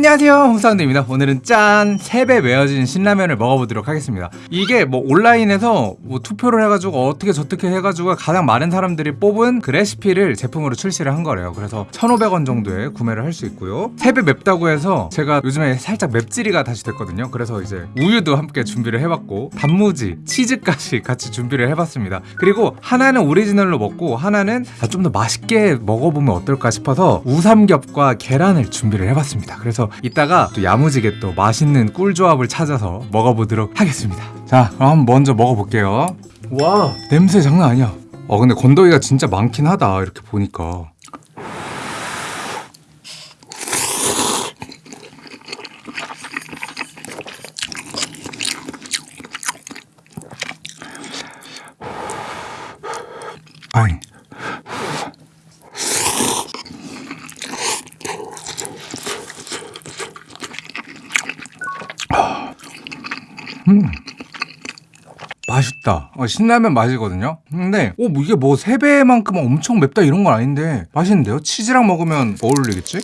안녕하세요. 홍사운드입니다. 오늘은 짠! 3배 매어진 신라면을 먹어보도록 하겠습니다. 이게 뭐 온라인에서 뭐 투표를 해가지고 어떻게 저떻게 해가지고 가장 많은 사람들이 뽑은 그 레시피를 제품으로 출시를 한 거래요. 그래서 1,500원 정도에 구매를 할 수 있고요. 3배 맵다고 해서 제가 요즘에 살짝 맵찔이가 다시 됐거든요. 그래서 이제 우유도 함께 준비를 해봤고 단무지, 치즈까지 같이 준비를 해봤습니다. 그리고 하나는 오리지널로 먹고 하나는 아, 좀 더 맛있게 먹어보면 어떨까 싶어서 우삼겹과 계란을 준비를 해봤습니다. 그래서 이따가 또 야무지게 또 맛있는 꿀 조합을 찾아서 먹어보도록 하겠습니다. 자 그럼 먼저 먹어볼게요. 와. 냄새 장난 아니야. 어 근데 건더기가 진짜 많긴 하다 이렇게 보니까 맛있다. 어, 신라면 맛이거든요. 근데 어, 뭐 이게 뭐세 배만큼 엄청 맵다 이런 건 아닌데 맛있는데요? 치즈랑 먹으면 어울리겠지?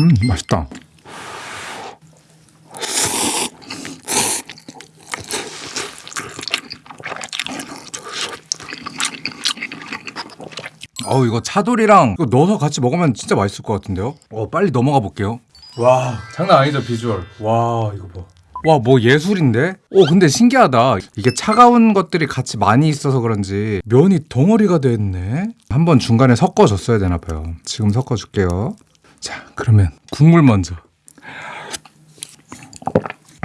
음 맛있다. 어우 이거 차돌이랑 이거 넣어서 같이 먹으면 진짜 맛있을 것 같은데요? 어 빨리 넘어가 볼게요. 와. 장난 아니죠 비주얼. 와 이거 봐. 와 뭐 예술인데? 오 근데 신기하다. 이게 차가운 것들이 같이 많이 있어서 그런지 면이 덩어리가 됐네. 한번 중간에 섞어줬어야 되나 봐요. 지금 섞어줄게요. 자 그러면 국물 먼저.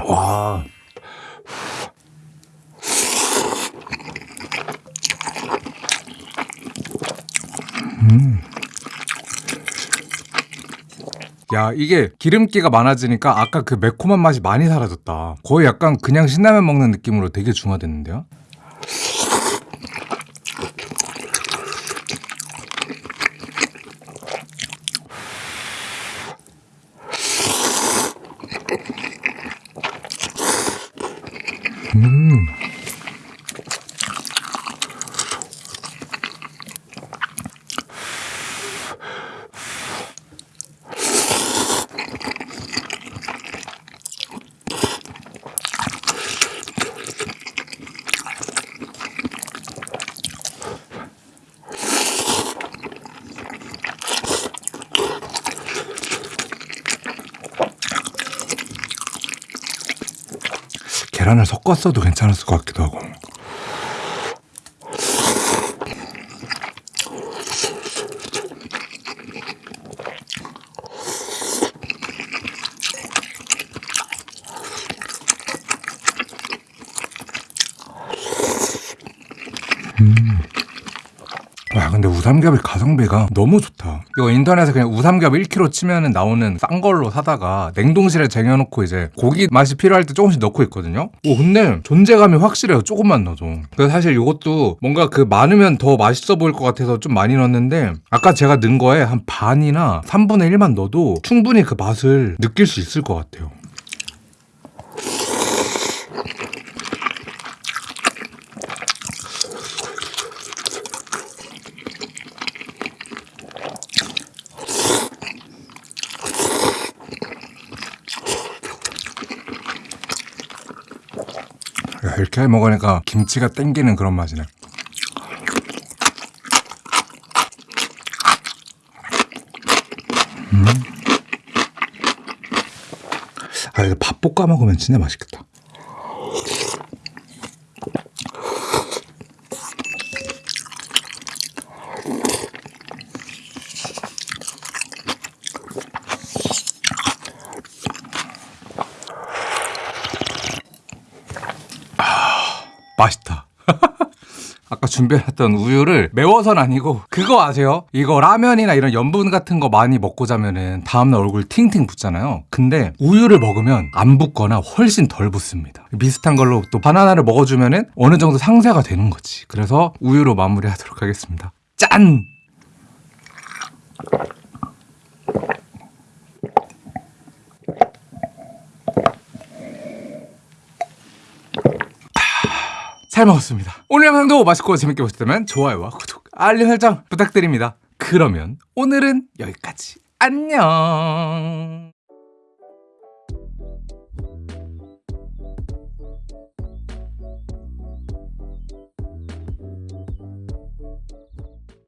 와 야 이게 기름기가 많아지니까 아까 그 매콤한 맛이 많이 사라졌다. 거의 약간 그냥 신라면 먹는 느낌으로 되게 중화됐는데요 계란을 섞었어도 괜찮았을 것 같기도 하고. 와 근데 우삼겹이 가성비가 너무 좋다 이거 인터넷에 그냥 우삼겹 1kg 치면 나오는 싼 걸로 사다가 냉동실에 쟁여놓고 이제 고기 맛이 필요할 때 조금씩 넣고 있거든요. 오 근데 존재감이 확실해요. 조금만 넣어도. 그래서 사실 이것도 뭔가 그 많으면 더 맛있어 보일 것 같아서 좀 많이 넣었는데 아까 제가 넣은 거에 한 반이나 3분의 1만 넣어도 충분히 그 맛을 느낄 수 있을 것 같아요 야, 이렇게 먹으니까 김치가 땡기는 그런 맛이네. 음. 아, 이거 밥 볶아 먹으면 진짜 맛있겠다. 아까 준비했던 우유를 매워서는 아니고 그거 아세요? 이거 라면이나 이런 염분 같은 거 많이 먹고 자면은 다음날 얼굴 팅팅 붓잖아요. 근데 우유를 먹으면 안 붓거나 훨씬 덜 붓습니다. 비슷한 걸로 또 바나나를 먹어주면은 어느 정도 상쇄가 되는 거지. 그래서 우유로 마무리하도록 하겠습니다. 짠! 잘 먹었습니다. 오늘 영상도 맛있고 재밌게 보셨다면 좋아요와 구독, 알림 설정 부탁드립니다. 그러면 오늘은 여기까지. 안녕.